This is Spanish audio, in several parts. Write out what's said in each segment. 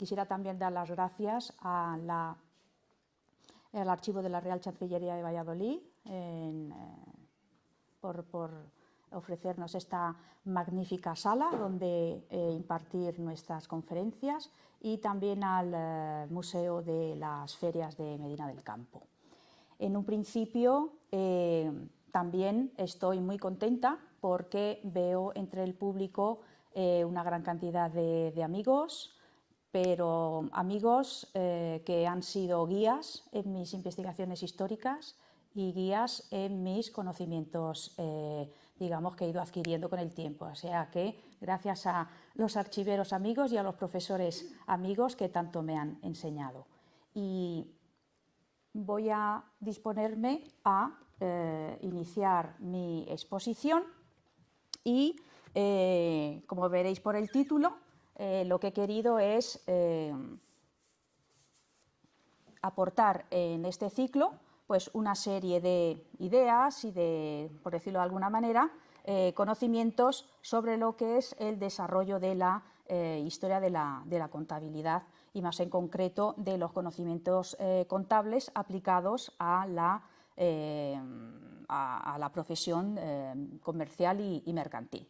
quisiera también dar las gracias al archivo de la Real Chancillería de Valladolid por, ofrecernos esta magnífica sala donde impartir nuestras conferencias y también al Museo de las Ferias de Medina del Campo. En un principio también estoy muy contenta porque veo entre el público eh, una gran cantidad de, amigos, pero amigos eh, que han sido guías en mis investigaciones históricas y guías en mis conocimientos, eh, digamos, que he ido adquiriendo con el tiempo. O sea que gracias a los archiveros amigos y a los profesores amigos que tanto me han enseñado. Y voy a disponerme a iniciar mi exposición y, eh, como veréis por el título, eh, lo que he querido es eh, aportar en este ciclo pues, una serie de ideas y de, por decirlo de alguna manera, conocimientos sobre lo que es el desarrollo de la historia de la, contabilidad y más en concreto de los conocimientos contables aplicados a la a, la profesión eh, comercial y, mercantil.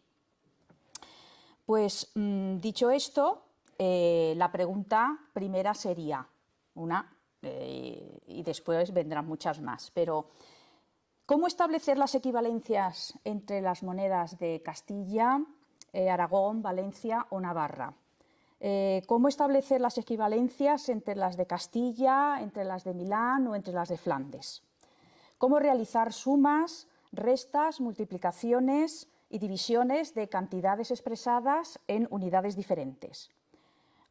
Pues mm, dicho esto, eh, la pregunta primera sería una, eh, y después vendrán muchas más, pero ¿cómo establecer las equivalencias entre las monedas de Castilla, Aragón, Valencia o Navarra? ¿Cómo establecer las equivalencias entre las de Castilla, entre las de Milán o entre las de Flandes? cómo realizar sumas, restas, multiplicaciones y divisiones de cantidades expresadas en unidades diferentes.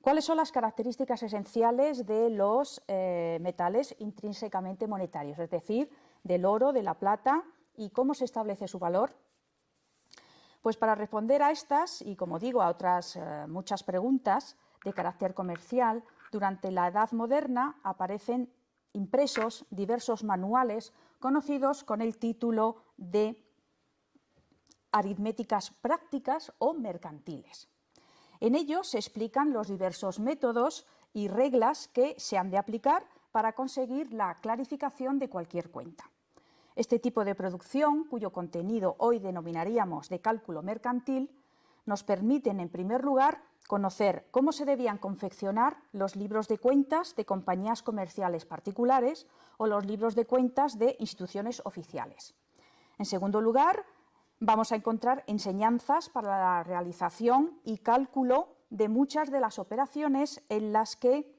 ¿Cuáles son las características esenciales de los eh, metales intrínsecamente monetarios, es decir, del oro, de la plata, y cómo se establece su valor? Pues para responder a estas, y como digo, a otras eh, muchas preguntas de carácter comercial, durante la Edad Moderna aparecen impresos diversos manuales conocidos con el título de aritméticas prácticas o mercantiles. En ellos se explican los diversos métodos y reglas que se han de aplicar para conseguir la clarificación de cualquier cuenta. Este tipo de producción, cuyo contenido hoy denominaríamos de cálculo mercantil, nos permiten, en primer lugar, conocer cómo se debían confeccionar los libros de cuentas de compañías comerciales particulares o los libros de cuentas de instituciones oficiales. En segundo lugar, vamos a encontrar enseñanzas para la realización y cálculo de muchas de las operaciones en las que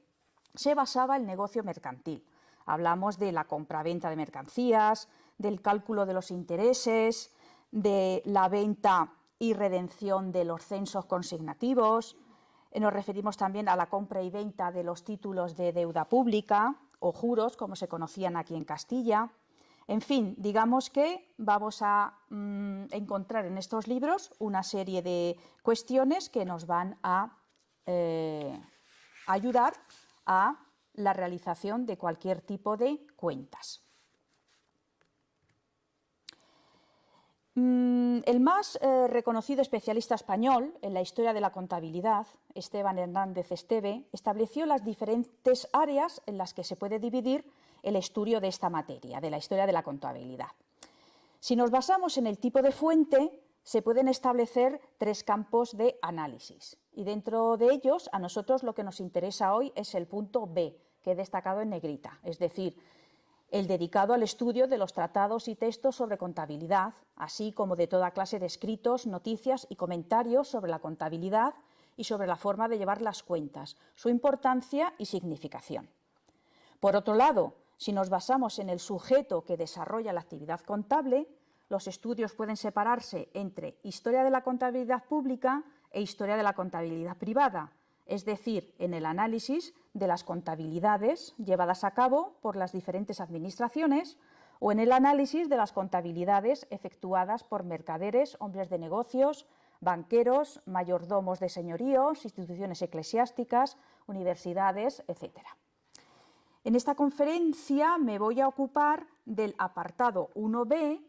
se basaba el negocio mercantil. Hablamos de la compra-venta de mercancías, del cálculo de los intereses, de la venta y redención de los censos consignativos, nos referimos también a la compra y venta de los títulos de deuda pública o juros, como se conocían aquí en Castilla. En fin, digamos que vamos a mm, encontrar en estos libros una serie de cuestiones que nos van a eh, ayudar a la realización de cualquier tipo de cuentas. Mm, el más eh, reconocido especialista español en la historia de la contabilidad, Esteban Hernández Esteve, estableció las diferentes áreas en las que se puede dividir el estudio de esta materia, de la historia de la contabilidad. Si nos basamos en el tipo de fuente, se pueden establecer tres campos de análisis y dentro de ellos a nosotros lo que nos interesa hoy es el punto B, que he destacado en negrita, es decir, el dedicado al estudio de los tratados y textos sobre contabilidad, así como de toda clase de escritos, noticias y comentarios sobre la contabilidad y sobre la forma de llevar las cuentas, su importancia y significación. Por otro lado, si nos basamos en el sujeto que desarrolla la actividad contable, los estudios pueden separarse entre historia de la contabilidad pública e historia de la contabilidad privada, es decir, en el análisis de las contabilidades llevadas a cabo por las diferentes administraciones o en el análisis de las contabilidades efectuadas por mercaderes, hombres de negocios, banqueros, mayordomos de señoríos, instituciones eclesiásticas, universidades, etc. En esta conferencia me voy a ocupar del apartado 1b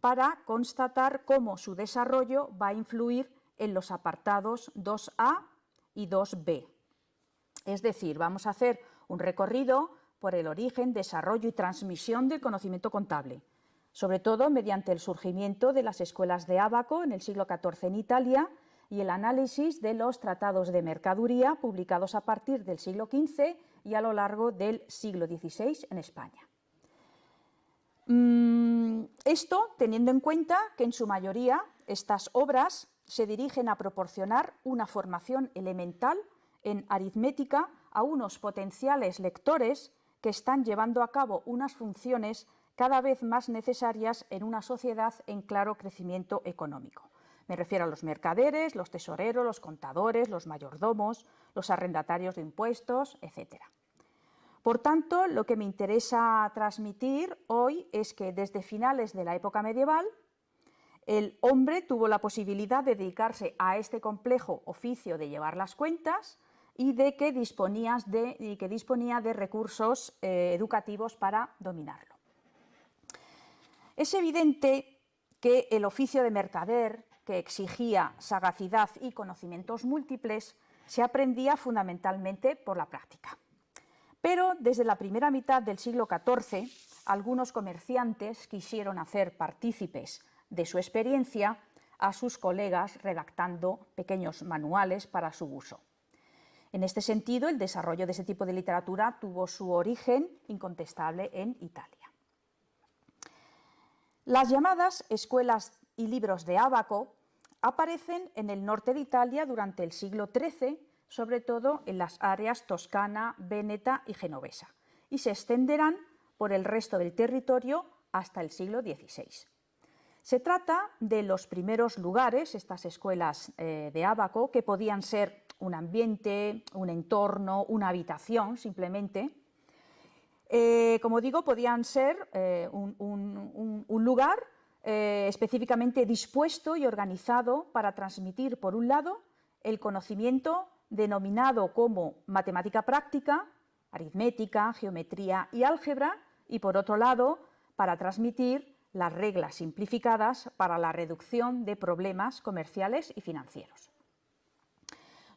para constatar cómo su desarrollo va a influir en los apartados 2a y 2b. Es decir, vamos a hacer un recorrido por el origen, desarrollo y transmisión del conocimiento contable, sobre todo mediante el surgimiento de las escuelas de Ábaco en el siglo XIV en Italia y el análisis de los tratados de mercaduría publicados a partir del siglo XV y a lo largo del siglo XVI en España. Mm, esto teniendo en cuenta que en su mayoría estas obras se dirigen a proporcionar una formación elemental en aritmética a unos potenciales lectores que están llevando a cabo unas funciones cada vez más necesarias en una sociedad en claro crecimiento económico. Me refiero a los mercaderes, los tesoreros, los contadores, los mayordomos, los arrendatarios de impuestos, etc. Por tanto, lo que me interesa transmitir hoy es que desde finales de la época medieval el hombre tuvo la posibilidad de dedicarse a este complejo oficio de llevar las cuentas y de que, de, y que disponía de recursos eh, educativos para dominarlo. Es evidente que el oficio de mercader, que exigía sagacidad y conocimientos múltiples, se aprendía fundamentalmente por la práctica. Pero desde la primera mitad del siglo XIV, algunos comerciantes quisieron hacer partícipes de su experiencia a sus colegas redactando pequeños manuales para su uso. En este sentido, el desarrollo de ese tipo de literatura tuvo su origen incontestable en Italia. Las llamadas escuelas y libros de Ábaco aparecen en el norte de Italia durante el siglo XIII, sobre todo en las áreas toscana, veneta y genovesa, y se extenderán por el resto del territorio hasta el siglo XVI. Se trata de los primeros lugares, estas escuelas eh, de Ábaco, que podían ser un ambiente, un entorno, una habitación simplemente. Eh, como digo, podían ser eh, un, lugar específicamente dispuesto y organizado para transmitir, por un lado, el conocimiento denominado como matemática práctica, aritmética, geometría y álgebra, y por otro lado, para transmitir las reglas simplificadas para la reducción de problemas comerciales y financieros.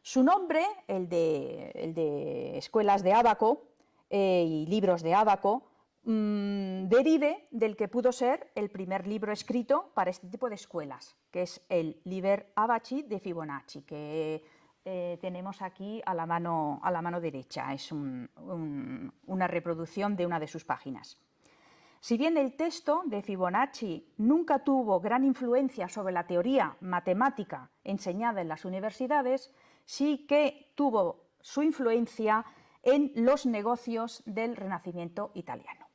Su nombre, el de, escuelas de Ábaco eh, y libros de Ábaco, mm, derive del que pudo ser el primer libro escrito para este tipo de escuelas, que es el Liber Abaci de Fibonacci, que eh, tenemos aquí a la mano, a la mano derecha, es una reproducción de una de sus páginas. Si bien el texto de Fibonacci nunca tuvo gran influencia sobre la teoría matemática enseñada en las universidades, sí que tuvo su influencia en los negocios del Renacimiento italiano.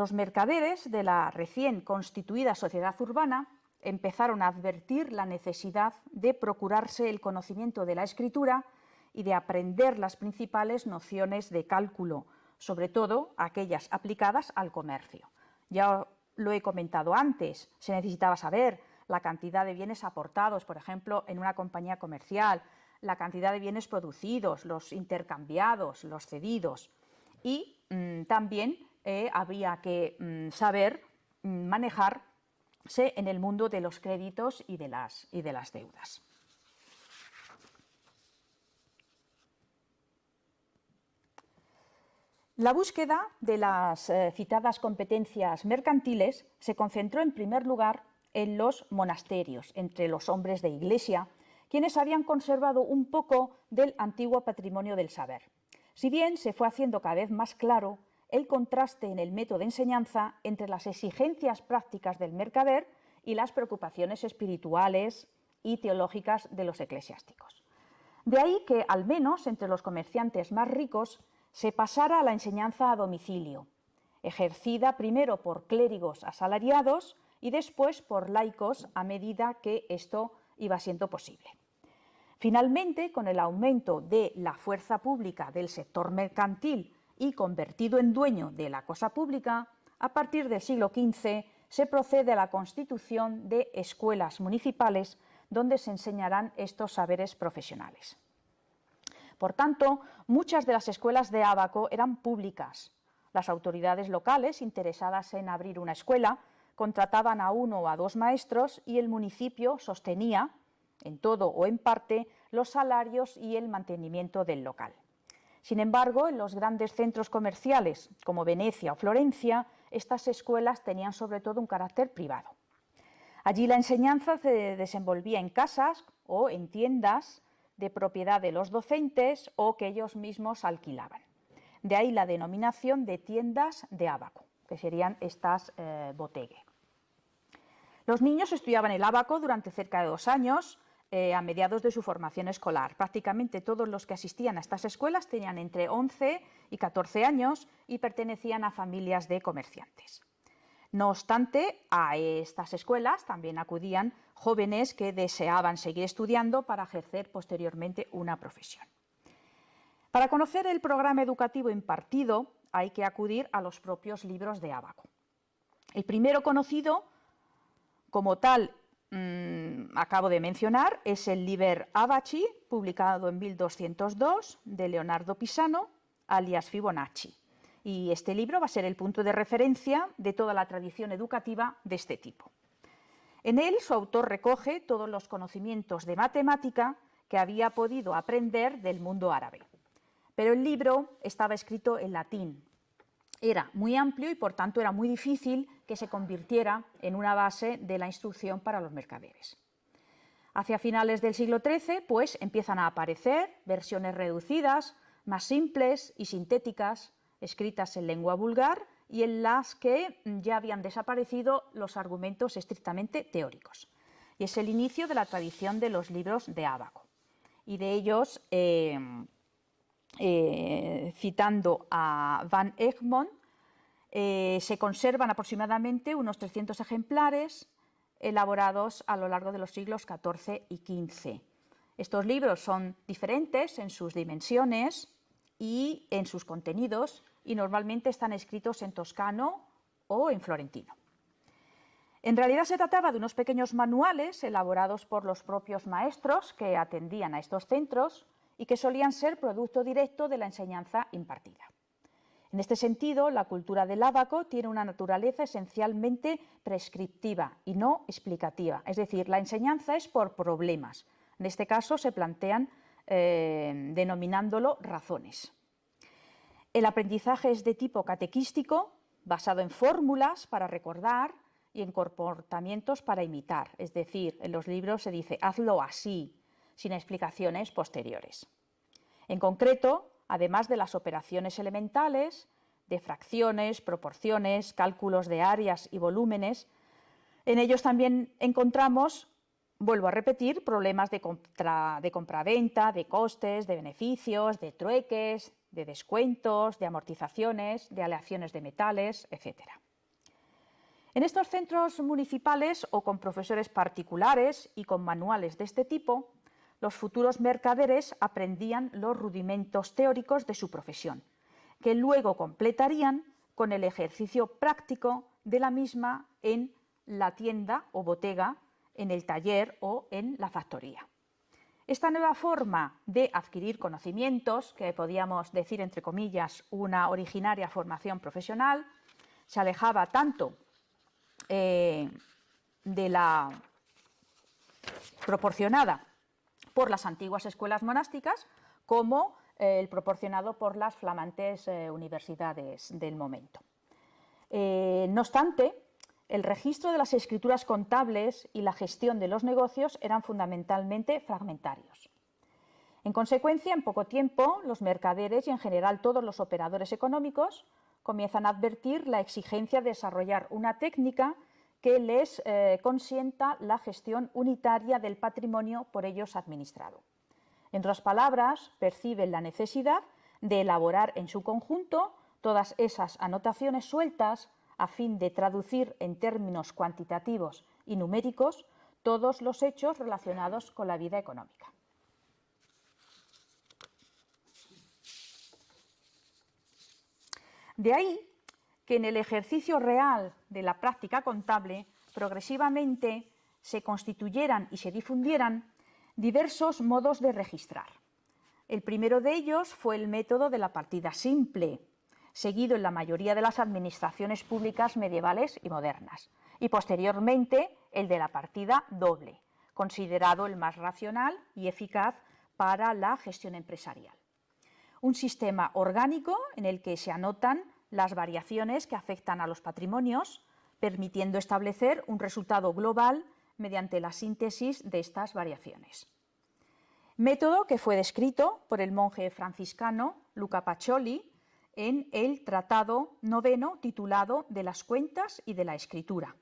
Los mercaderes de la recién constituida sociedad urbana empezaron a advertir la necesidad de procurarse el conocimiento de la escritura y de aprender las principales nociones de cálculo, sobre todo aquellas aplicadas al comercio. Ya lo he comentado antes, se necesitaba saber la cantidad de bienes aportados, por ejemplo, en una compañía comercial, la cantidad de bienes producidos, los intercambiados, los cedidos. Y mm, también eh, había que mm, saber mm, manejarse en el mundo de los créditos y de las, y de las deudas. La búsqueda de las eh, citadas competencias mercantiles se concentró en primer lugar en los monasterios, entre los hombres de iglesia, quienes habían conservado un poco del antiguo patrimonio del saber. Si bien se fue haciendo cada vez más claro el contraste en el método de enseñanza entre las exigencias prácticas del mercader y las preocupaciones espirituales y teológicas de los eclesiásticos. De ahí que, al menos entre los comerciantes más ricos, se pasara a la enseñanza a domicilio, ejercida primero por clérigos asalariados y después por laicos a medida que esto iba siendo posible. Finalmente, con el aumento de la fuerza pública del sector mercantil y convertido en dueño de la cosa pública, a partir del siglo XV se procede a la constitución de escuelas municipales donde se enseñarán estos saberes profesionales. Por tanto, muchas de las escuelas de Ábaco eran públicas. Las autoridades locales interesadas en abrir una escuela contrataban a uno o a dos maestros y el municipio sostenía, en todo o en parte, los salarios y el mantenimiento del local. Sin embargo, en los grandes centros comerciales como Venecia o Florencia, estas escuelas tenían sobre todo un carácter privado. Allí la enseñanza se desenvolvía en casas o en tiendas de propiedad de los docentes o que ellos mismos alquilaban. De ahí la denominación de tiendas de ábaco, que serían estas eh, Los niños estudiaban el ábaco durante cerca de dos años, eh, a mediados de su formación escolar. Prácticamente todos los que asistían a estas escuelas tenían entre 11 y 14 años y pertenecían a familias de comerciantes. No obstante, a estas escuelas también acudían jóvenes que deseaban seguir estudiando para ejercer posteriormente una profesión. Para conocer el programa educativo impartido hay que acudir a los propios libros de Ábaco. El primero conocido como tal mm, acabo de mencionar es el Liber Abaci, publicado en 1202 de Leonardo Pisano, alias Fibonacci y este libro va a ser el punto de referencia de toda la tradición educativa de este tipo. En él su autor recoge todos los conocimientos de matemática que había podido aprender del mundo árabe. Pero el libro estaba escrito en latín. Era muy amplio y por tanto era muy difícil que se convirtiera en una base de la instrucción para los mercaderes. Hacia finales del siglo XIII, pues, empiezan a aparecer versiones reducidas, más simples y sintéticas escritas en lengua vulgar y en las que ya habían desaparecido los argumentos estrictamente teóricos. Y es el inicio de la tradición de los libros de Ábaco. Y de ellos, eh, eh, citando a Van Egmond, eh, se conservan aproximadamente unos 300 ejemplares elaborados a lo largo de los siglos XIV y XV. Estos libros son diferentes en sus dimensiones y en sus contenidos y normalmente están escritos en toscano o en florentino. En realidad se trataba de unos pequeños manuales elaborados por los propios maestros que atendían a estos centros y que solían ser producto directo de la enseñanza impartida. En este sentido, la cultura del ábaco tiene una naturaleza esencialmente prescriptiva y no explicativa, es decir, la enseñanza es por problemas. En este caso se plantean eh, denominándolo razones. El aprendizaje es de tipo catequístico, basado en fórmulas para recordar y en comportamientos para imitar. Es decir, en los libros se dice hazlo así, sin explicaciones posteriores. En concreto, además de las operaciones elementales, de fracciones, proporciones, cálculos de áreas y volúmenes, en ellos también encontramos, vuelvo a repetir, problemas de, compraventa, de costes, de beneficios, de trueques, de descuentos, de amortizaciones, de aleaciones de metales, etc. En estos centros municipales o con profesores particulares y con manuales de este tipo, los futuros mercaderes aprendían los rudimentos teóricos de su profesión, que luego completarían con el ejercicio práctico de la misma en la tienda o botega, en el taller o en la factoría. Esta nueva forma de adquirir conocimientos, que podíamos decir entre comillas una originaria formación profesional, se alejaba tanto eh, de la proporcionada por las antiguas escuelas monásticas como eh, el proporcionado por las flamantes eh, universidades del momento. no obstante, el registro de las escrituras contables y la gestión de los negocios eran fundamentalmente fragmentarios. En consecuencia, en poco tiempo, los mercaderes y en general todos los operadores económicos comienzan a advertir la exigencia de desarrollar una técnica que les eh, consienta la gestión unitaria del patrimonio por ellos administrado. En otras palabras, perciben la necesidad de elaborar en su conjunto todas esas anotaciones sueltas a fin de traducir en términos cuantitativos y numéricos todos los hechos relacionados con la vida económica. De ahí que en el ejercicio real de la práctica contable progresivamente se constituyeran y se difundieran diversos modos de registrar. El primero de ellos fue el método de la partida simple, seguido en la mayoría de las administraciones públicas medievales y modernas, y posteriormente el de la partida doble, considerado el más racional y eficaz para la gestión empresarial. un sistema orgánico en el que se anotan las variaciones que afectan a los patrimonios, permitiendo establecer un resultado global mediante la síntesis de estas variaciones. Método que fue descrito por el monje franciscano Luca Pacioli en el Tratado Noveno titulado De las cuentas y de la escritura,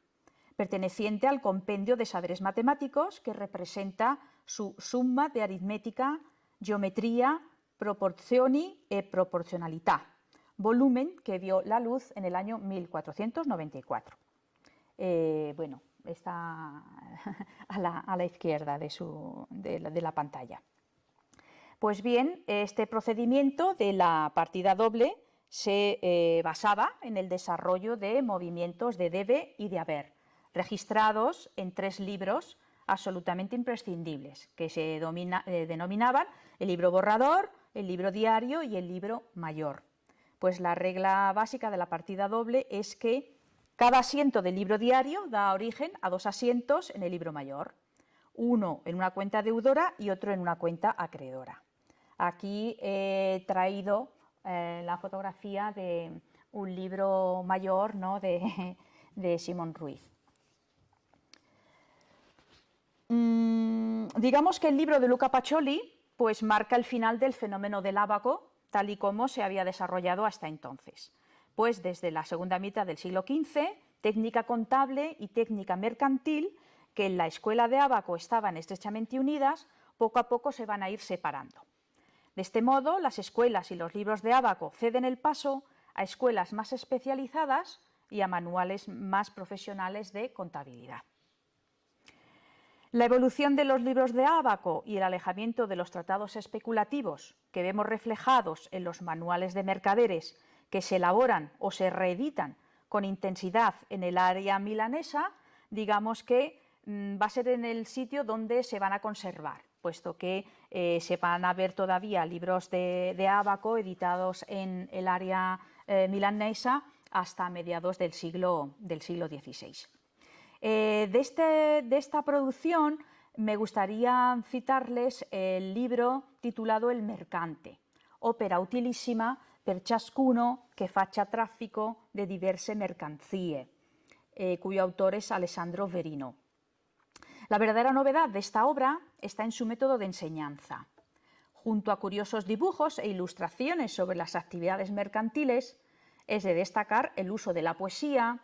perteneciente al compendio de saberes matemáticos que representa su summa de aritmética, geometría, proporzioni e proporcionalità, volumen que vio la luz en el año 1494. Eh, bueno, está a la, izquierda de la pantalla. Pues bien, este procedimiento de la partida doble se eh, basaba en el desarrollo de movimientos de debe y de haber, registrados en tres libros absolutamente imprescindibles, que se eh, denominaban el libro borrador, el libro diario y el libro mayor. Pues la regla básica de la partida doble es que cada asiento del libro diario da origen a dos asientos en el libro mayor, uno en una cuenta deudora y otro en una cuenta acreedora. Aquí he traído eh, la fotografía de un libro mayor ¿no? de, Simón Ruiz. Mm, digamos que el libro de Luca Pacioli pues, marca el final del fenómeno del ábaco, tal y como se había desarrollado hasta entonces. Pues desde la segunda mitad del siglo XV, técnica contable y técnica mercantil, que en la escuela de ábaco estaban estrechamente unidas, poco a poco se van a ir separando. De este modo, las escuelas y los libros de ábaco ceden el paso a escuelas más especializadas y a manuales más profesionales de contabilidad. La evolución de los libros de ábaco y el alejamiento de los tratados especulativos que vemos reflejados en los manuales de mercaderes que se elaboran o se reeditan con intensidad en el área milanesa, digamos que mm, va a ser en el sitio donde se van a conservar puesto que eh, se van a ver todavía libros de, de Abaco editados en el área eh, milanesa hasta mediados del siglo, del siglo XVI. Eh, de, este, de esta producción me gustaría citarles el libro titulado El Mercante, ópera utilísima per ciascuno che faccia traffico de diverse mercanzie, cuyo autor es Alessandro Verino. La verdadera novedad de esta obra está en su método de enseñanza. Junto a curiosos dibujos e ilustraciones sobre las actividades mercantiles, es de destacar el uso de la poesía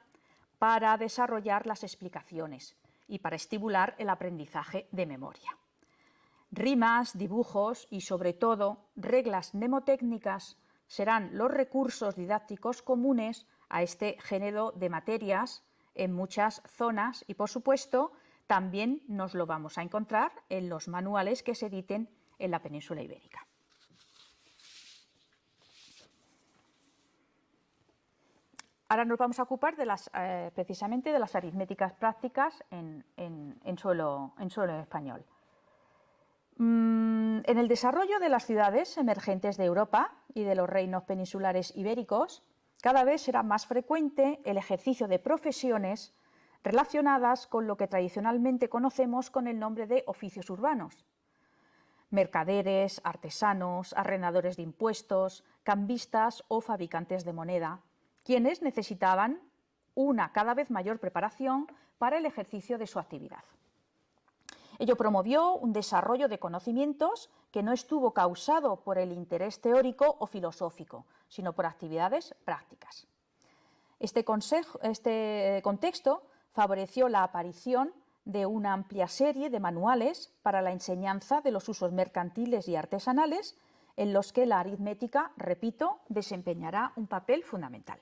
para desarrollar las explicaciones y para estimular el aprendizaje de memoria. Rimas, dibujos y, sobre todo, reglas mnemotécnicas serán los recursos didácticos comunes a este género de materias en muchas zonas y, por supuesto, también nos lo vamos a encontrar en los manuales que se editen en la península ibérica. Ahora nos vamos a ocupar eh, precisamente de las aritméticas prácticas en, suelo, español. Mm, en el desarrollo de las ciudades emergentes de Europa y de los reinos peninsulares ibéricos, cada vez será más frecuente el ejercicio de profesiones relacionadas con lo que tradicionalmente conocemos con el nombre de oficios urbanos. Mercaderes, artesanos, arrendadores de impuestos, cambistas o fabricantes de moneda, quienes necesitaban una cada vez mayor preparación para el ejercicio de su actividad. Ello promovió un desarrollo de conocimientos que no estuvo causado por el interés teórico o filosófico, sino por actividades prácticas. Este, este contexto favoreció la aparición de una amplia serie de manuales para la enseñanza de los usos mercantiles y artesanales en los que la aritmética, repito, desempeñará un papel fundamental.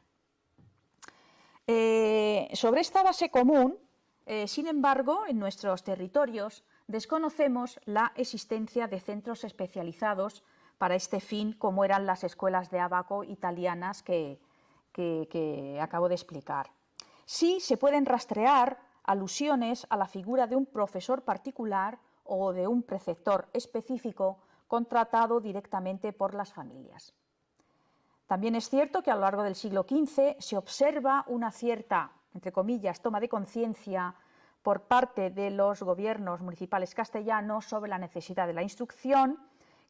Eh, sobre esta base común, eh, sin embargo, en nuestros territorios desconocemos la existencia de centros especializados para este fin, como eran las escuelas de abaco italianas que acabo de explicar sí se pueden rastrear alusiones a la figura de un profesor particular o de un preceptor específico contratado directamente por las familias. También es cierto que a lo largo del siglo XV se observa una cierta, entre comillas, toma de conciencia por parte de los gobiernos municipales castellanos sobre la necesidad de la instrucción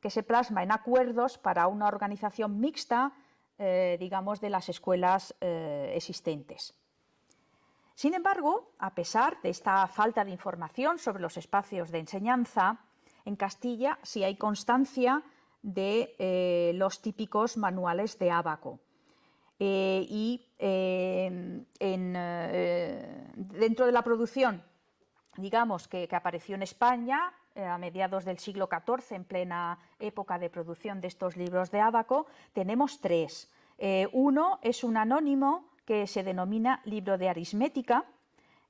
que se plasma en acuerdos para una organización mixta, eh, digamos, de las escuelas eh, existentes. Sin embargo, a pesar de esta falta de información sobre los espacios de enseñanza, en Castilla sí hay constancia de eh, los típicos manuales de Ábaco. y dentro de la producción, digamos, que apareció en España, eh, a mediados del siglo XIV, en plena época de producción de estos libros de Ábaco, tenemos tres. Eh, uno es un anónimo que se denomina libro de aritmética,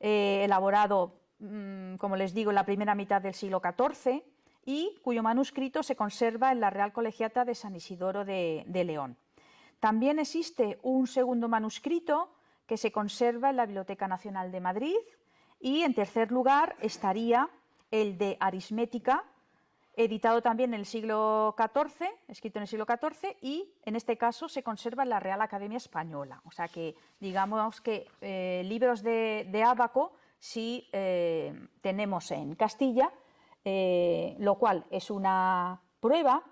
eh, elaborado, mm, como les digo, en la primera mitad del siglo XIV y cuyo manuscrito se conserva en la Real Colegiata de San Isidoro de, León. También existe un segundo manuscrito que se conserva en la Biblioteca Nacional de Madrid y, en tercer lugar, estaría el de aritmética, editado también en el siglo XIV, escrito en el siglo XIV, y en este caso se conserva en la Real Academia Española. O sea que digamos que eh, libros de, de Ábaco sí eh, tenemos en Castilla, eh, lo cual es una prueba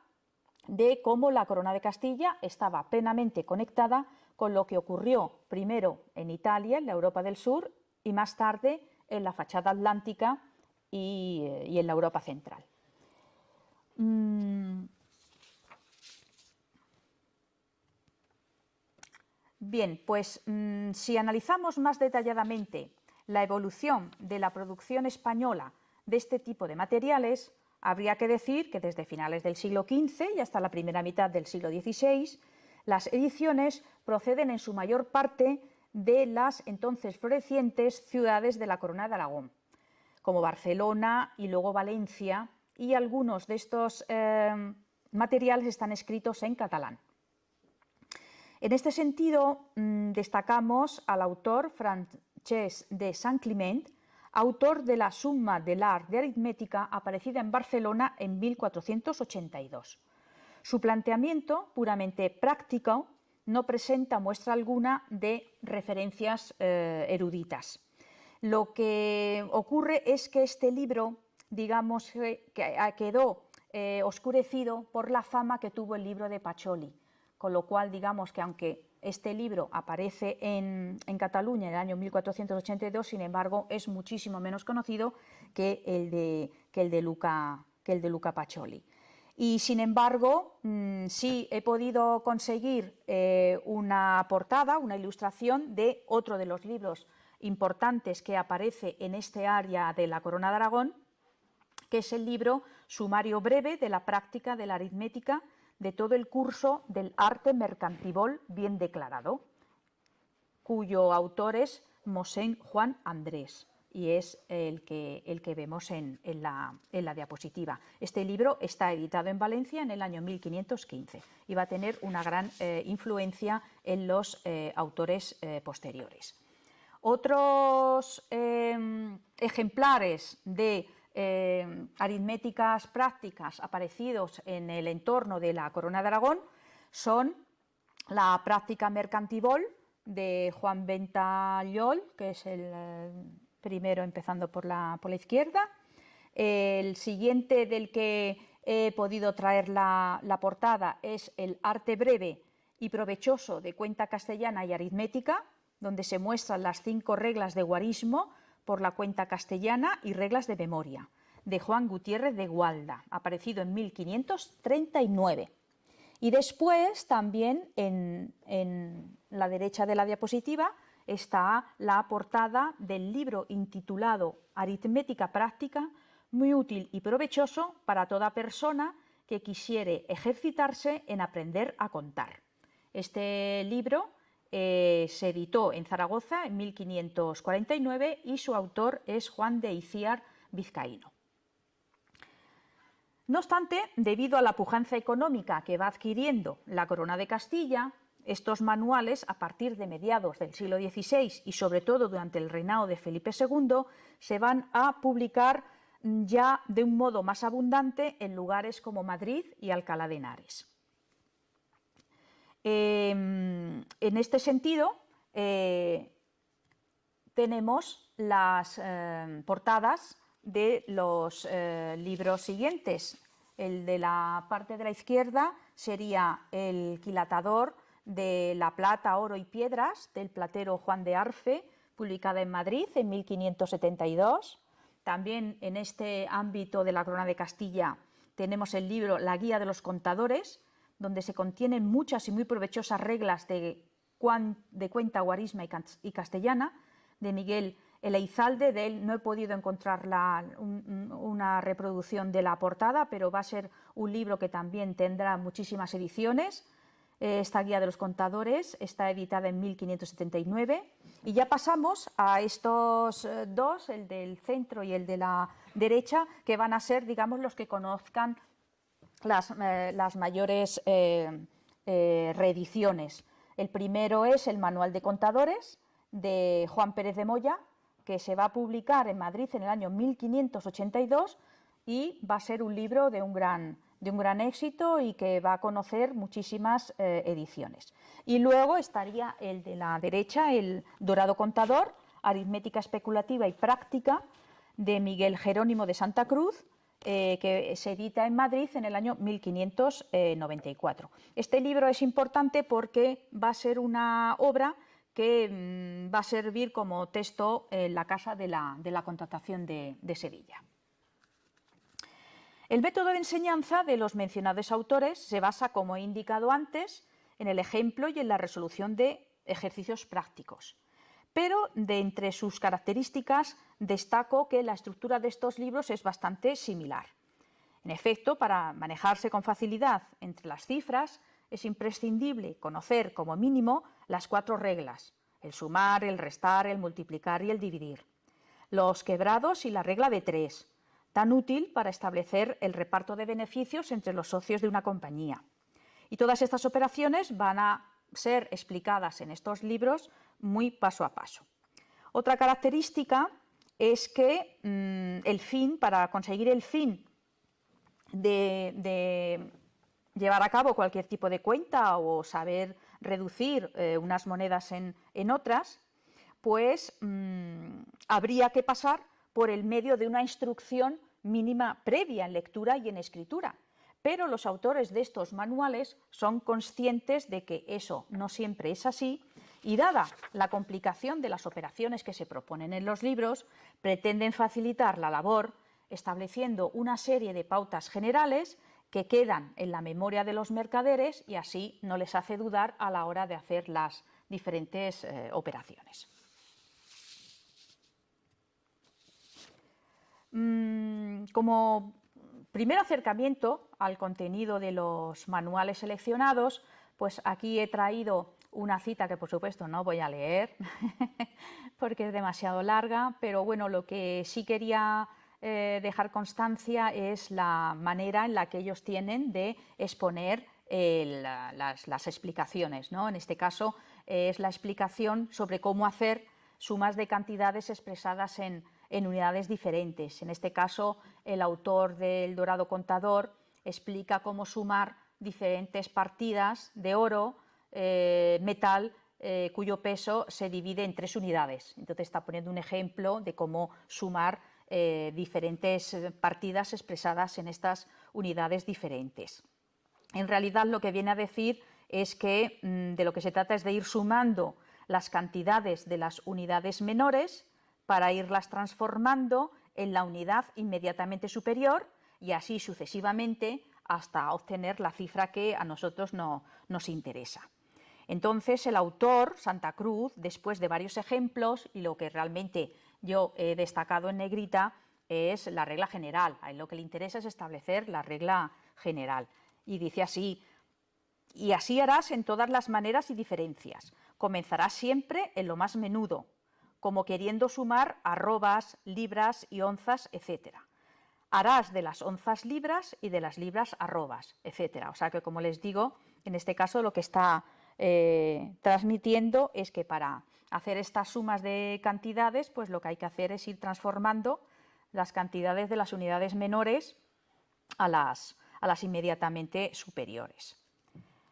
de cómo la corona de Castilla estaba plenamente conectada con lo que ocurrió primero en Italia, en la Europa del Sur, y más tarde en la fachada atlántica y, en la Europa central. Mm. Bien, pues mm, si analizamos más detalladamente la evolución de la producción española de este tipo de materiales, habría que decir que desde finales del siglo XV y hasta la primera mitad del siglo XVI, las ediciones proceden en su mayor parte de las entonces florecientes ciudades de la Corona de Aragón, como Barcelona y luego Valencia, y algunos de estos eh, materiales están escritos en catalán. En este sentido, mm, destacamos al autor Francesc de Saint Climent, autor de la Summa de l'Art de Aritmética aparecida en Barcelona en 1482. Su planteamiento, puramente práctico, no presenta muestra alguna de referencias eh, eruditas. Lo que ocurre es que este libro, digamos, que quedó eh, oscurecido por la fama que tuvo el libro de Pacholi, con lo cual, digamos que aunque este libro aparece en, Cataluña en el año 1482, sin embargo, es muchísimo menos conocido que el de, que el de, Luca, que el de Luca Pacioli. Y sin embargo, mm, sí he podido conseguir eh, una portada, una ilustración de otro de los libros importantes que aparece en este área de la Corona de Aragón, que es el libro Sumario breve de la práctica de la aritmética de todo el curso del arte mercantibol bien declarado, cuyo autor es Mosén Juan Andrés y es el que, el que vemos en, la, diapositiva. Este libro está editado en Valencia en el año 1515 y va a tener una gran eh, influencia en los eh, autores eh, posteriores. Otros em, ejemplares de em, aritméticas prácticas aparecidos en el entorno de la Corona de Aragón son la práctica mercantibol de Juan Ventallol, que es el eh, primero empezando por la, por la izquierda, el siguiente del que he podido traer la portada es el arte breve y provechoso de cuenta castellana y aritmética, donde se muestran las cinco reglas de guarismo por la cuenta castellana y reglas de memoria, de Juan Gutiérrez de Gualda, aparecido en 1539. Y después, también en, la derecha de la diapositiva, está la portada del libro intitulado Aritmética práctica, muy útil y provechoso para toda persona que quisiere ejercitarse en aprender a contar. Este libro eh, se editó en Zaragoza en 1549 y su autor es Juan de Iciar Vizcaíno. No obstante, debido a la pujanza económica que va adquiriendo la Corona de Castilla, estos manuales, a partir de mediados del siglo XVI y sobre todo durante el reinado de Felipe II, se van a publicar ya de un modo más abundante en lugares como Madrid y Alcalá de Henares. Em, en este sentido, eh, tenemos las em, portadas de los eh, libros siguientes. El de la parte de la izquierda sería el quilatador de la plata, oro y piedras del platero Juan de Arfe, publicada en Madrid en 1572. También en este ámbito de la corona de Castilla tenemos el libro La Guía de los Contadores, donde se contienen muchas y muy provechosas reglas de, cuenta guarisma y castellana, de Miguel Eleizalde, de él no he podido encontrar una reproducción de la portada, pero va a ser un libro que también tendrá muchísimas ediciones. Esta guía de los contadores está editada en 1579 y ya pasamos a estos eh, dos, el del centro y el de la derecha, que van a ser, digamos, los que conozcan las, eh, mayores eh, reediciones. El primero es el Manual de Contadores de Juan Pérez de Moya, que se va a publicar en Madrid en el año 1582 y va a ser un libro de un gran, de un gran éxito y que va a conocer muchísimas eh, ediciones. Y luego estaría el de la derecha, el Dorado Contador, Aritmética Especulativa y Práctica, de Miguel Jerónimo de Santa Cruz, eh, que se edita en Madrid en el año 1594. Este libro es importante porque va a ser una obra que mm, va a servir como texto en la Casa de la, Contratación de, Sevilla. El método de enseñanza de los mencionados autores se basa, como he indicado antes, en el ejemplo y en la resolución de ejercicios prácticos. Pero de entre sus características destaco que la estructura de estos libros es bastante similar. En efecto, para manejarse con facilidad entre las cifras, es imprescindible conocer como mínimo las cuatro reglas, el sumar, el restar, el multiplicar y el dividir. Los quebrados y la regla de tres, tan útil para establecer el reparto de beneficios entre los socios de una compañía. Y todas estas operaciones van a ser explicadas en estos libros muy paso a paso. Otra característica es que mm, el fin, para conseguir el fin de llevar a cabo cualquier tipo de cuenta o saber reducir eh, unas monedas en, otras, pues mm, habría que pasar por el medio de una instrucción mínima previa en lectura y en escritura. Pero los autores de estos manuales son conscientes de que eso no siempre es así y dada la complicación de las operaciones que se proponen en los libros, pretenden facilitar la labor estableciendo una serie de pautas generales que quedan en la memoria de los mercaderes y así no les hace dudar a la hora de hacer las diferentes eh, operaciones. Mm, como primer acercamiento al contenido de los manuales seleccionados, pues aquí he traído una cita que por supuesto no voy a leer porque es demasiado larga, pero bueno, lo que sí quería eh, dejar constancia es la manera en la que ellos tienen de exponer eh, las, explicaciones. ¿no? En este caso es la explicación sobre cómo hacer sumas de cantidades expresadas en, unidades diferentes. En este caso, el autor del Dorado Contador explica cómo sumar diferentes partidas de oro, eh, metal, cuyo peso se divide en tres unidades. Entonces está poniendo un ejemplo de cómo sumar eh, diferentes partidas expresadas en estas unidades diferentes. En realidad lo que viene a decir es que mm, de lo que se trata es de ir sumando las cantidades de las unidades menores para irlas transformando en la unidad inmediatamente superior y así sucesivamente hasta obtener la cifra que a nosotros no, nos interesa. Entonces el autor, Santa Cruz, después de varios ejemplos y lo que realmente yo he destacado en negrita es la regla general. A él lo que le interesa es establecer la regla general. Y dice así, y así harás en todas las maneras y diferencias. Comenzarás siempre en lo más menudo, como queriendo sumar arrobas, libras y onzas, etc. Harás de las onzas libras y de las libras arrobas, etc. O sea que, como les digo, en este caso lo que está eh, transmitiendo es que para hacer estas sumas de cantidades, pues lo que hay que hacer es ir transformando las cantidades de las unidades menores a las, a las inmediatamente superiores.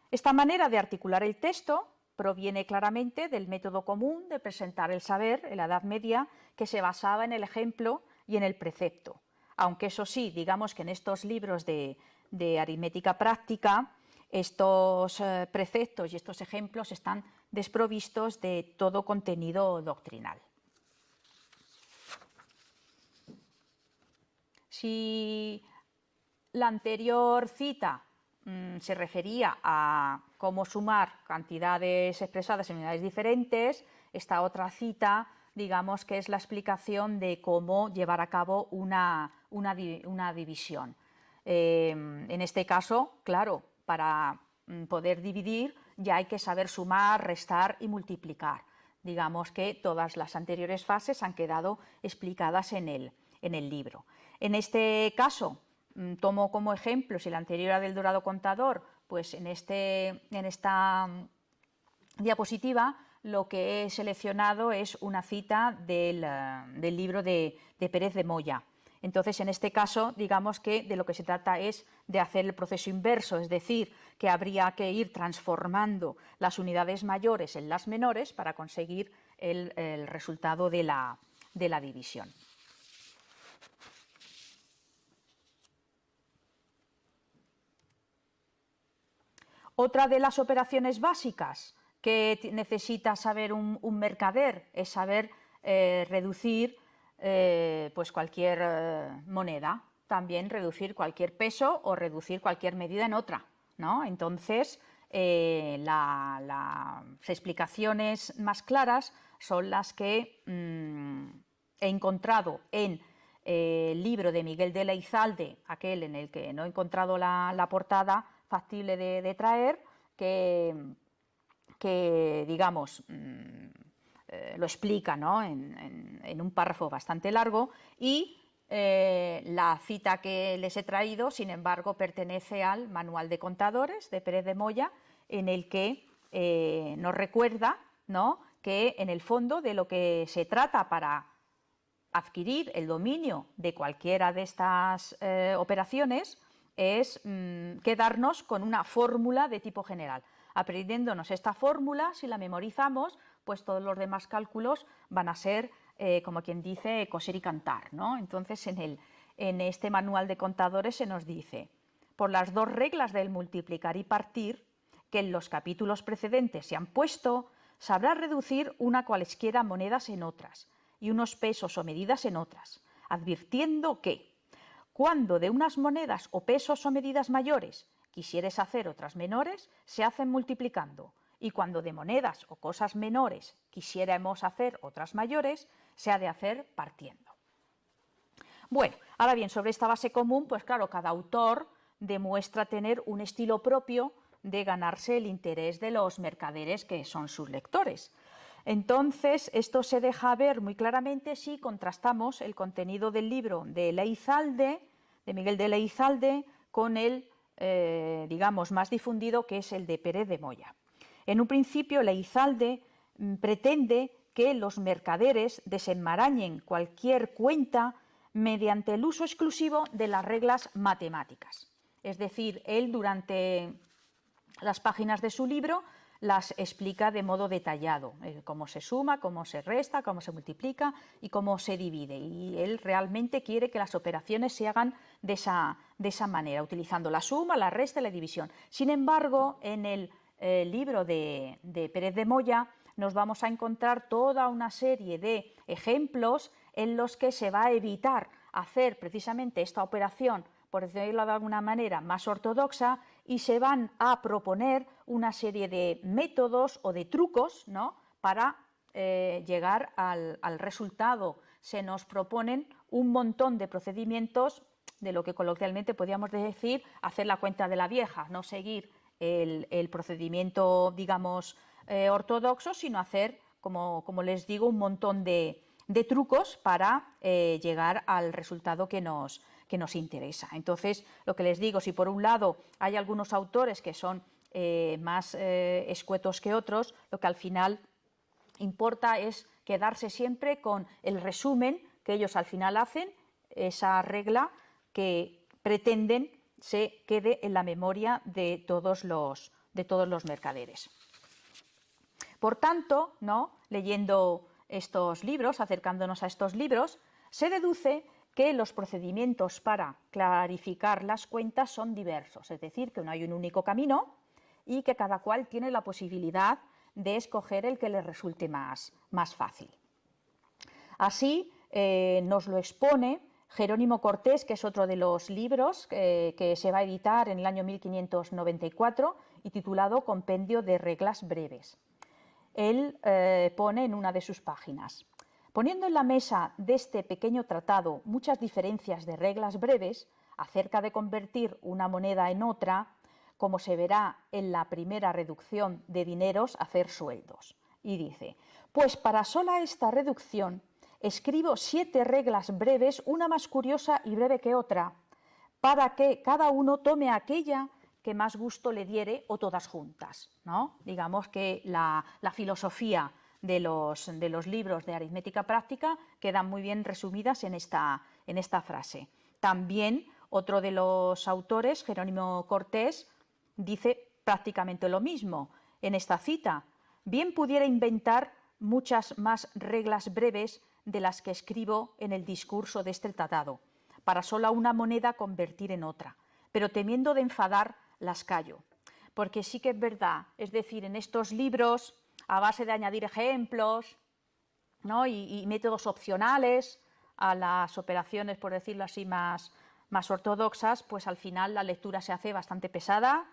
Esta manera de articular el texto proviene claramente del método común de presentar el saber en la Edad Media que se basaba en el ejemplo y en el precepto. Aunque eso sí, digamos que en estos libros de, de aritmética práctica, estos eh, preceptos y estos ejemplos están desprovistos de todo contenido doctrinal. Si la anterior cita mm, se refería a cómo sumar cantidades expresadas en unidades diferentes, esta otra cita digamos que es la explicación de cómo llevar a cabo una, división. Eh, en este caso, claro, para mm, poder dividir ya hay que saber sumar, restar y multiplicar. Digamos que todas las anteriores fases han quedado explicadas en el, en el libro. En este caso, mm, tomo como ejemplo, si la anterior era del dorado contador, pues en, este, en esta mm, diapositiva lo que he seleccionado es una cita del, eh, libro de, de, Pérez de Moya. Entonces, en este caso, digamos que de lo que se trata es de hacer el proceso inverso, es decir, que habría que ir transformando las unidades mayores en las menores para conseguir el, resultado de la, división. Otra de las operaciones básicas que necesita saber un, mercader es saber eh, reducir eh, pues cualquier eh, moneda, también reducir cualquier peso o reducir cualquier medida en otra. ¿no? Entonces, las explicaciones más claras son las que mm, he encontrado en el libro de Miguel de Leizalde, aquel en el que no he encontrado la, portada factible de traer, que que, digamos, mm, eh, lo explica en, un párrafo bastante largo y eh, la cita que les he traído, sin embargo, pertenece al Manual de Contadores de Pérez de Moya, en el que eh, nos recuerda que en el fondo de lo que se trata para adquirir el dominio de cualquiera de estas operaciones es mm, quedarnos con una fórmula de tipo general. Aprendiéndonos esta fórmula, si la memorizamos, pues todos los demás cálculos van a ser, eh, como quien dice, coser y cantar. ¿no? Entonces, en, el, en este manual de contadores se nos dice, por las dos reglas del multiplicar y partir, que en los capítulos precedentes se han puesto, sabrá reducir una cualesquiera monedas en otras y unos pesos o medidas en otras, advirtiendo que, cuando de unas monedas o pesos o medidas mayores quisieres hacer otras menores, se hacen multiplicando, y cuando de monedas o cosas menores quisiéramos hacer otras mayores, se ha de hacer partiendo. Bueno, ahora bien, sobre esta base común, pues claro, cada autor demuestra tener un estilo propio de ganarse el interés de los mercaderes que son sus lectores. Entonces, esto se deja ver muy claramente si contrastamos el contenido del libro de Leizalde, de Miguel de Leizalde, con el eh, digamos, más difundido, que es el de Pérez de Moya. En un principio, Leizalde mm, pretende que los mercaderes desenmarañen cualquier cuenta mediante el uso exclusivo de las reglas matemáticas. Es decir, él durante las páginas de su libro las explica de modo detallado, eh, cómo se suma, cómo se resta, cómo se multiplica y cómo se divide. Y él realmente quiere que las operaciones se hagan de esa, de esa manera, utilizando la suma, la resta y la división. Sin embargo, en el eh, libro de, Pérez de Moya nos vamos a encontrar toda una serie de ejemplos en los que se va a evitar hacer precisamente esta operación por decirlo de alguna manera, más ortodoxa y se van a proponer una serie de métodos o de trucos ¿no? para eh, llegar al, resultado. Se nos proponen un montón de procedimientos de lo que coloquialmente podríamos decir hacer la cuenta de la vieja, no seguir el, procedimiento, digamos, eh, ortodoxo, sino hacer, como, les digo, un montón de, trucos para eh, llegar al resultado que nos, que nos interesa. Entonces, lo que les digo, si por un lado hay algunos autores que son eh, más escuetos que otros, lo que al final importa es quedarse siempre con el resumen que ellos al final hacen, esa regla que pretenden se quede en la memoria de todos los, de todos los mercaderes. Por tanto, ¿no? leyendo estos libros, acercándonos a estos libros, se deduce que los procedimientos para clarificar las cuentas son diversos, es decir, que no hay un único camino y que cada cual tiene la posibilidad de escoger el que le resulte más, más fácil. Así eh, nos lo expone Jerónimo Cortés, que es otro de los libros eh, que se va a editar en el año 1594 y titulado Compendio de Reglas Breves. Él eh, pone en una de sus páginas, poniendo en la mesa de este pequeño tratado muchas diferencias de reglas breves acerca de convertir una moneda en otra, como se verá en la primera reducción de dineros, hacer sueldos. Y dice, pues para sola esta reducción escribo siete reglas breves, una más curiosa y breve que otra, para que cada uno tome aquella que más gusto le diere o todas juntas. ¿no? Digamos que la, filosofía de los, libros de aritmética práctica quedan muy bien resumidas en esta frase. También otro de los autores, Jerónimo Cortés, dice prácticamente lo mismo en esta cita. Bien pudiera inventar muchas más reglas breves de las que escribo en el discurso de este tratado, para sola una moneda convertir en otra, pero temiendo de enfadar las callo. Porque sí que es verdad, es decir, en estos libros, a base de añadir ejemplos y, métodos opcionales a las operaciones, por decirlo así, más, más ortodoxas, pues al final la lectura se hace bastante pesada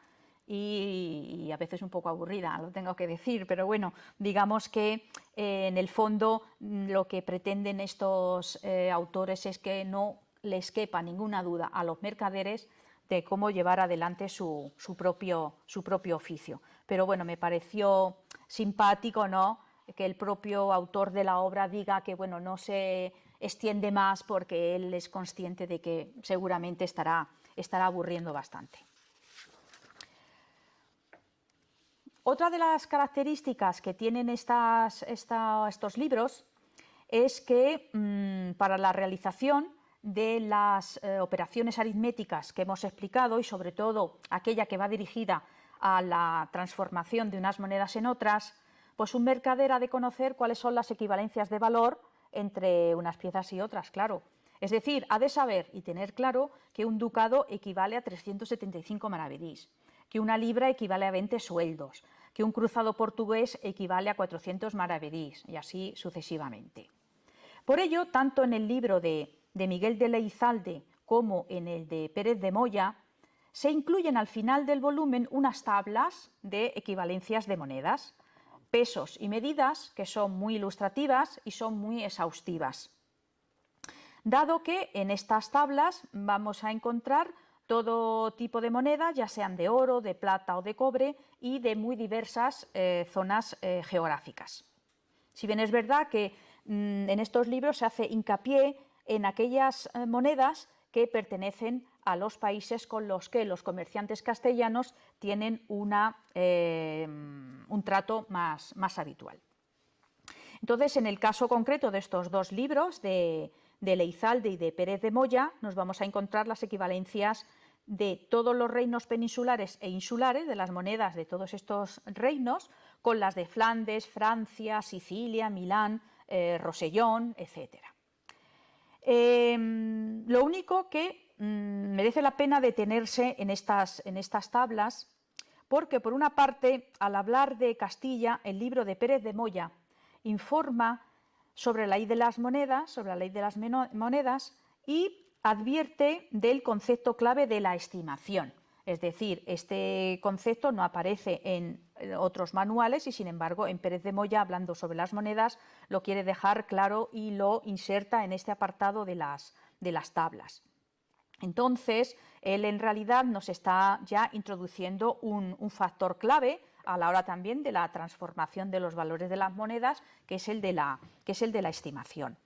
y, a veces un poco aburrida, lo tengo que decir, pero bueno, digamos que eh, en el fondo mm, lo que pretenden estos eh, autores es que no les quepa ninguna duda a los mercaderes de cómo llevar adelante su, propio, oficio. Pero bueno, me pareció simpático ¿no? que el propio autor de la obra diga que bueno, no se extiende más porque él es consciente de que seguramente estará aburriendo bastante. Otra de las características que tienen estos libros es que mm, para la realización de las eh, operaciones aritméticas que hemos explicado y sobre todo aquella que va dirigida a la transformación de unas monedas en otras, pues un mercader ha de conocer cuáles son las equivalencias de valor entre unas piezas y otras, claro. Es decir, ha de saber y tener claro que un ducado equivale a 375 maravedís, que una libra equivale a 20 sueldos, que un cruzado portugués equivale a 400 maravedís y así sucesivamente. Por ello, tanto en el libro de, Miguel de Leizalde como en el de Pérez de Moya, se incluyen al final del volumen unas tablas de equivalencias de monedas, pesos y medidas que son muy ilustrativas y son muy exhaustivas. Dado que en estas tablas vamos a encontrar todo tipo de monedas, ya sean de oro, de plata o de cobre, y de muy diversas eh, zonas eh, geográficas. Si bien es verdad que mm, en estos libros se hace hincapié en aquellas eh, monedas que pertenecen a los países con los que los comerciantes castellanos tienen una, un trato más, más, habitual. Entonces, en el caso concreto de estos dos libros, de, de Leizalde y de Pérez de Moya, nos vamos a encontrar las equivalencias de todos los reinos peninsulares e insulares, de las monedas de todos estos reinos, con las de Flandes, Francia, Sicilia, Milán, eh, Rosellón, etc. Em, lo único que mm, merece la pena detenerse en estas, en estas tablas, porque por una parte, al hablar de Castilla, el libro de Pérez de Moya informa sobre la ley de las monedas, sobre la ley de las monedas y advierte del concepto clave de la estimación. Es decir, este concepto no aparece en otros manuales y, sin embargo, en Pérez de Moya, hablando sobre las monedas, lo quiere dejar claro y lo inserta en este apartado de las, de las tablas. Entonces, él en realidad nos está ya introduciendo un, factor clave a la hora también de la transformación de los valores de las monedas, que es el de la, estimación.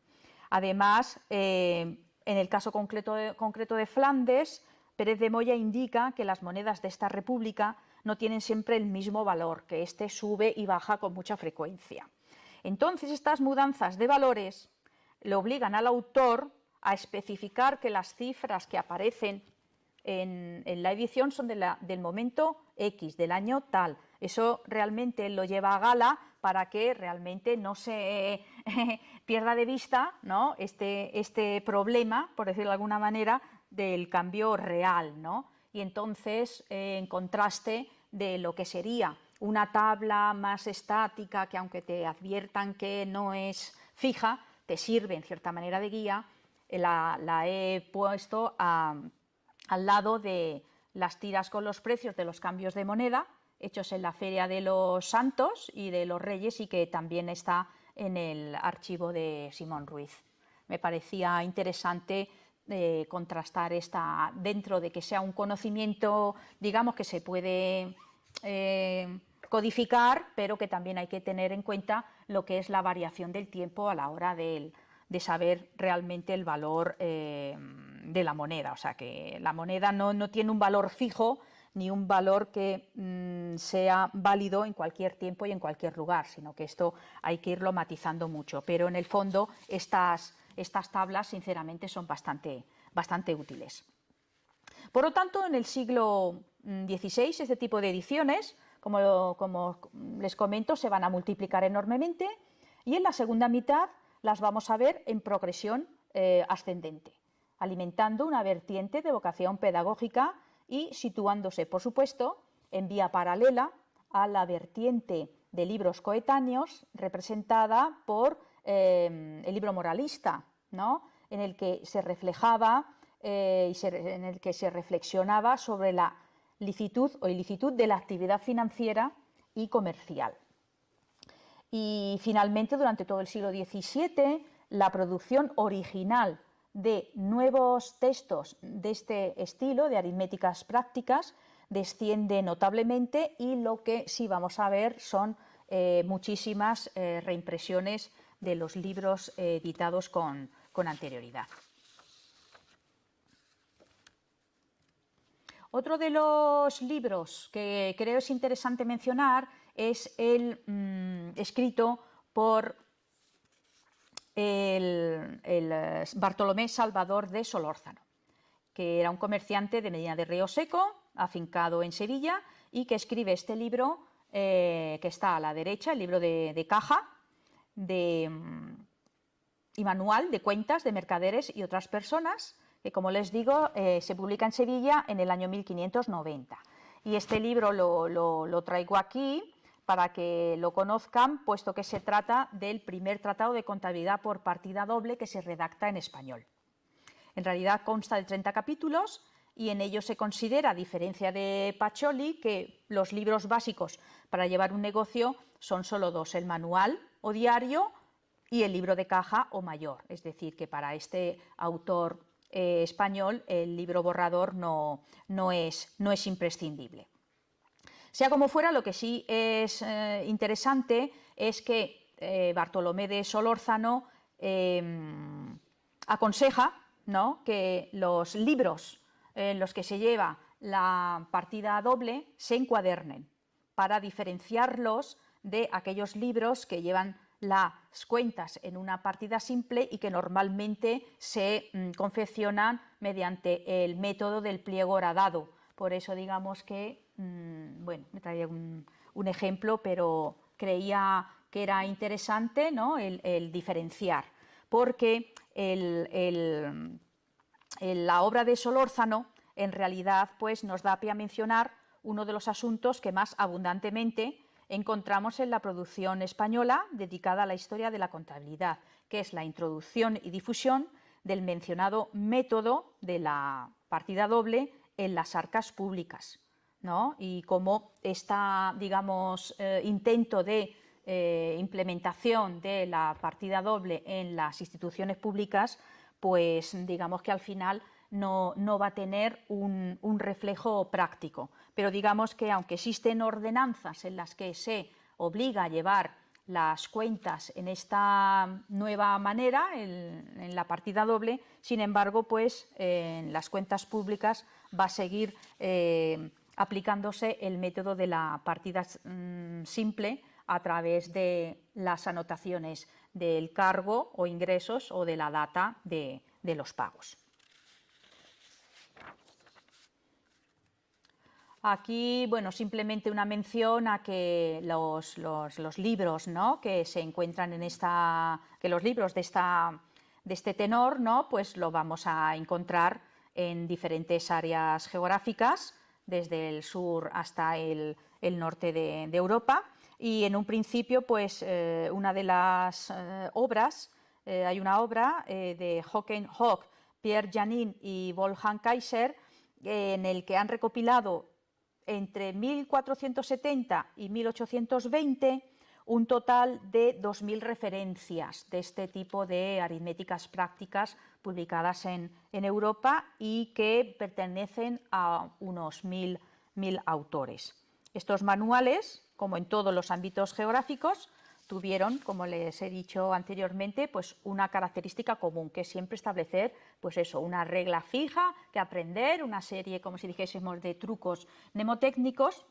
Además, eh, en el caso concreto de, Flandes, Pérez de Moya indica que las monedas de esta república no tienen siempre el mismo valor, que éste sube y baja con mucha frecuencia. Entonces, estas mudanzas de valores le obligan al autor a especificar que las cifras que aparecen en, la edición son del momento X, del año tal, Eso realmente lo lleva a gala para que realmente no se pierda de vista este, este problema, por decirlo de alguna manera, del cambio real. ¿no? Y entonces, eh, en contraste de lo que sería una tabla más estática, que aunque te adviertan que no es fija, te sirve en cierta manera de guía, eh, la, he puesto al lado de las tiras con los precios de los cambios de moneda, hechos en la Feria de los Santos y de los Reyes y que también está en el archivo de Simón Ruiz. Me parecía interesante eh, contrastar esta, dentro de que sea un conocimiento, digamos, que se puede eh, codificar, pero que también hay que tener en cuenta lo que es la variación del tiempo a la hora de, saber realmente el valor eh, de la moneda. O sea, que la moneda no, tiene un valor fijo ni un valor que mm, sea válido en cualquier tiempo y en cualquier lugar, sino que esto hay que irlo matizando mucho. Pero en el fondo estas, estas tablas, sinceramente, son bastante, bastante útiles. Por lo tanto, en el siglo XVI, mm, este tipo de ediciones como, les comento, se van a multiplicar enormemente y en la segunda mitad las vamos a ver en progresión eh, ascendente, alimentando una vertiente de vocación pedagógica y situándose, por supuesto, en vía paralela a la vertiente de libros coetáneos representada por eh, el libro moralista, ¿no? en el que se reflejaba eh, y en el que se reflexionaba sobre la licitud o ilicitud de la actividad financiera y comercial. Y finalmente, durante todo el siglo XVII, la producción original de nuevos textos de este estilo, de aritméticas prácticas, desciende notablemente y lo que sí vamos a ver son eh, muchísimas eh, reimpresiones de los libros eh, editados con anterioridad. Otro de los libros que creo es interesante mencionar es el mm, escrito por el, eh, Bartolomé Salvador de Solórzano, que era un comerciante de Medina de Río Seco, afincado en Sevilla, y que escribe este libro eh, que está a la derecha, el libro de, caja de, mm, y manual de cuentas de mercaderes y otras personas, que como les digo, eh, se publica en Sevilla en el año 1590. Y este libro lo, traigo aquí para que lo conozcan, puesto que se trata del primer tratado de contabilidad por partida doble que se redacta en español. En realidad consta de 30 capítulos y en ello se considera, a diferencia de Pacholi, que los libros básicos para llevar un negocio son solo dos, el manual o diario y el libro de caja o mayor. Es decir, que para este autor eh, español el libro borrador no, no, es, no, es, imprescindible. Sea como fuera, lo que sí es eh, interesante es que eh, Bartolomé de Solórzano em, aconseja ¿no? que los libros en los que se lleva la partida doble se encuadernen para diferenciarlos de aquellos libros que llevan las cuentas en una partida simple y que normalmente se mm, confeccionan mediante el método del pliego horadado. Por eso digamos que, mm, bueno, me traía un, ejemplo, pero creía que era interesante ¿no? el, diferenciar, porque la obra de Solórzano en realidad pues, nos da pie a mencionar uno de los asuntos que más abundantemente encontramos en la producción española dedicada a la historia de la contabilidad, que es la introducción y difusión del mencionado método de la partida doble en las arcas públicas. Y cómo este digamos, eh, intento de eh, implementación de la partida doble en las instituciones públicas, pues digamos que al final no, va a tener un, reflejo práctico. Pero digamos que aunque existen ordenanzas en las que se obliga a llevar las cuentas en esta nueva manera, en, la partida doble, sin embargo, pues en las cuentas públicas va a seguir eh, aplicándose el método de la partida mm, simple a través de las anotaciones del cargo o ingresos o de la data de los pagos. Aquí, bueno, simplemente una mención a que los, libros ¿no? que se encuentran en esta, que los libros de, esta, de este tenor, ¿no? pues lo vamos a encontrar en diferentes áreas geográficas, desde el sur hasta el, norte de, Europa. Y en un principio, pues eh, una de las eh, obras, eh, hay una obra de Hocken Hock, Pierre Janin y Wolfgang Kaiser, en el que han recopilado entre 1470 y 1820 un total de 2.000 referencias de este tipo de aritméticas prácticas publicadas en, Europa y que pertenecen a unos 1.000 autores. Estos manuales, como en todos los ámbitos geográficos, tuvieron, como les he dicho anteriormente, pues una característica común, que es siempre establecer pues eso, una regla fija que aprender, una serie, como si dijésemos, de trucos mnemotécnicos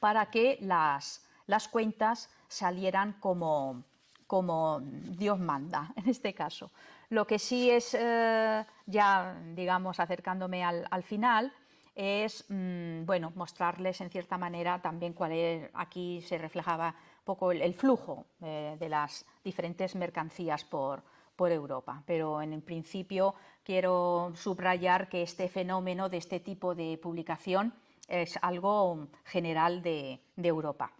para que las, las cuentas salieran como, como Dios manda, en este caso. Lo que sí es, eh, ya digamos, acercándome al, al final, es mm, bueno, mostrarles en cierta manera también cuál es, aquí se reflejaba poco el, flujo eh, de las diferentes mercancías por, Europa. Pero en principio quiero subrayar que este fenómeno de este tipo de publicación es algo general de, Europa.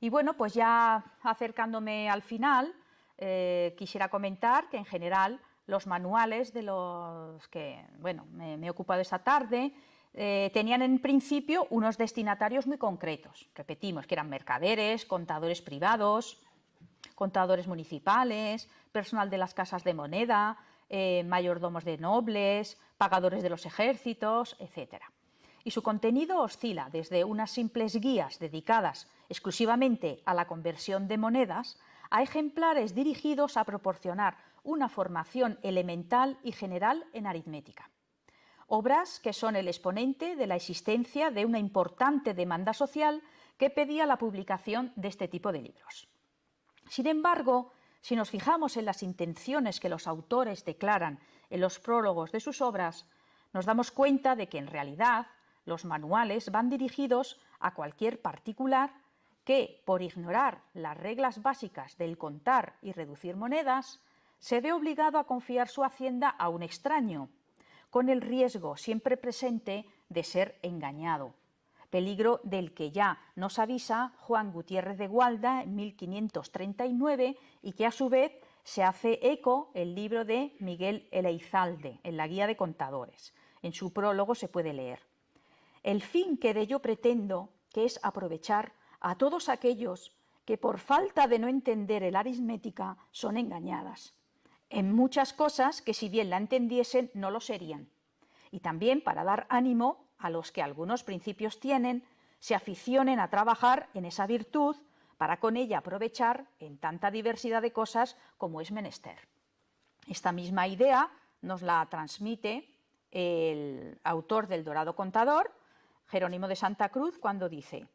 Y bueno, pues ya acercándome al final, eh, quisiera comentar que en general los manuales de los que bueno, me, he ocupado esta tarde eh, tenían en principio unos destinatarios muy concretos. Repetimos que eran mercaderes, contadores privados, contadores municipales, personal de las casas de moneda, eh, mayordomos de nobles, pagadores de los ejércitos, etc. Y su contenido oscila desde unas simples guías dedicadas exclusivamente a la conversión de monedas a ejemplares dirigidos a proporcionar una formación elemental y general en aritmética. Obras que son el exponente de la existencia de una importante demanda social que pedía la publicación de este tipo de libros. Sin embargo, si nos fijamos en las intenciones que los autores declaran en los prólogos de sus obras, nos damos cuenta de que en realidad los manuales van dirigidos a cualquier particular que, por ignorar las reglas básicas del contar y reducir monedas, se ve obligado a confiar su hacienda a un extraño, con el riesgo siempre presente de ser engañado, peligro del que ya nos avisa Juan Gutiérrez de Gualda en 1539 y que a su vez se hace eco el libro de Miguel Eleizalde en la Guía de Contadores. En su prólogo se puede leer. El fin que de ello pretendo, que es aprovechar a todos aquellos que por falta de no entender el aritmética son engañadas en muchas cosas que si bien la entendiesen no lo serían. Y también para dar ánimo a los que algunos principios tienen, se aficionen a trabajar en esa virtud para con ella aprovechar en tanta diversidad de cosas como es menester. Esta misma idea nos la transmite el autor del Dorado Contador, Jerónimo de Santa Cruz, cuando dice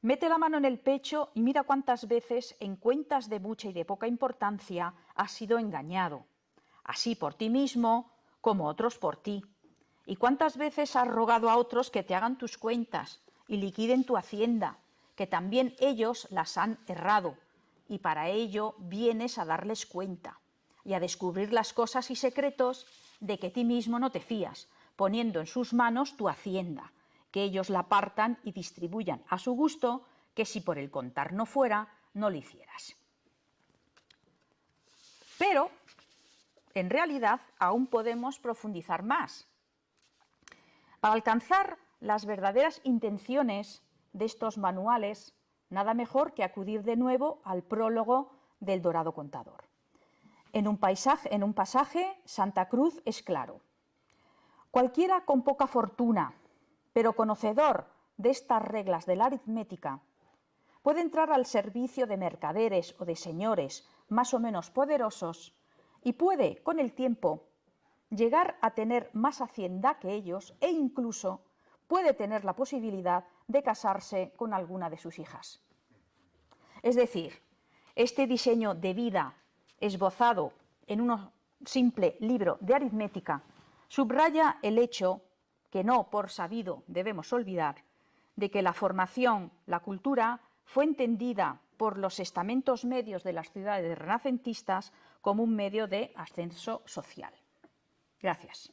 Mete la mano en el pecho y mira cuántas veces en cuentas de mucha y de poca importancia has sido engañado, así por ti mismo como otros por ti. Y cuántas veces has rogado a otros que te hagan tus cuentas y liquiden tu hacienda, que también ellos las han errado, y para ello vienes a darles cuenta y a descubrir las cosas y secretos de que ti mismo no te fías, poniendo en sus manos tu hacienda, que ellos la partan y distribuyan a su gusto, que si por el contar no fuera, no lo hicieras. Pero, en realidad, aún podemos profundizar más. Para alcanzar las verdaderas intenciones de estos manuales, nada mejor que acudir de nuevo al prólogo del Dorado Contador. En un, paisaje, en un pasaje, Santa Cruz es claro. Cualquiera con poca fortuna pero conocedor de estas reglas de la aritmética, puede entrar al servicio de mercaderes o de señores más o menos poderosos y puede, con el tiempo, llegar a tener más hacienda que ellos e incluso puede tener la posibilidad de casarse con alguna de sus hijas. Es decir, este diseño de vida esbozado en un simple libro de aritmética subraya el hecho que no por sabido debemos olvidar, de que la formación, la cultura, fue entendida por los estamentos medios de las ciudades renacentistas como un medio de ascenso social. Gracias.